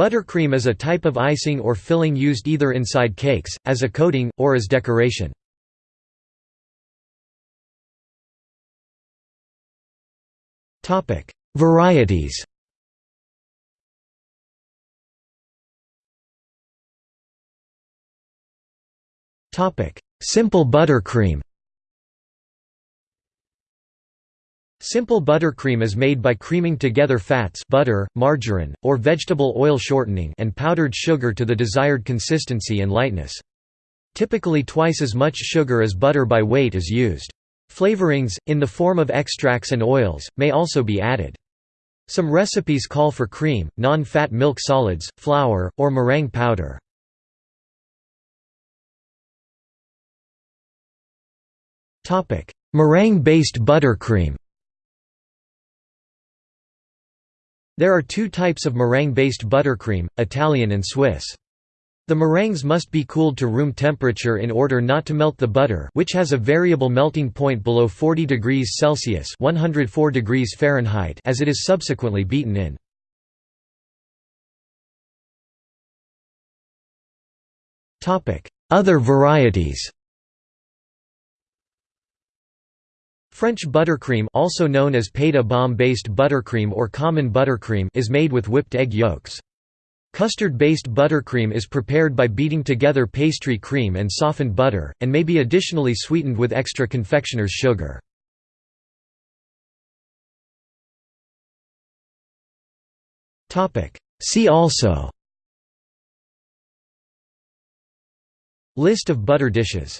Buttercream is a type of icing or filling used either inside cakes, as a coating, or as decoration. Varieties Simple buttercream Simple buttercream is made by creaming together fats butter, margarine, or vegetable oil shortening and powdered sugar to the desired consistency and lightness. Typically twice as much sugar as butter by weight is used. Flavorings, in the form of extracts and oils, may also be added. Some recipes call for cream, non-fat milk solids, flour, or meringue powder. Meringue-based buttercream There are two types of meringue-based buttercream, Italian and Swiss. The meringues must be cooled to room temperature in order not to melt the butter which has a variable melting point below 40 degrees Celsius 104 degrees Fahrenheit as it is subsequently beaten in. Other varieties French buttercream also known as pâte à bombe-based buttercream or common buttercream is made with whipped egg yolks. Custard-based buttercream is prepared by beating together pastry cream and softened butter, and may be additionally sweetened with extra confectioner's sugar. See also List of butter dishes